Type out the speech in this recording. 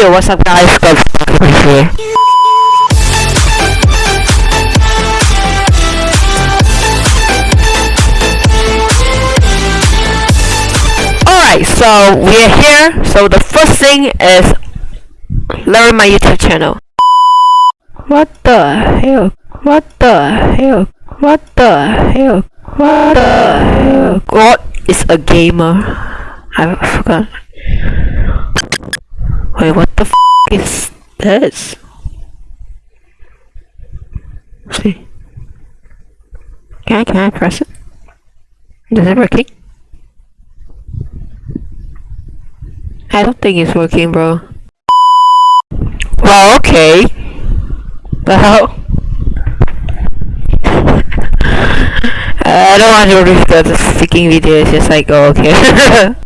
Yo, what's up guys? Got here. Alright, so we're here. So the first thing is learn my YouTube channel. What the hell? What the hell? What the hell? What the hell? God is a gamer. I forgot. Wait, what the f is this? See. Can I, can I press it? Does it working? I don't think it's working, bro. Well, okay. Well. I don't want to read the freaking video, it's just like, oh, okay.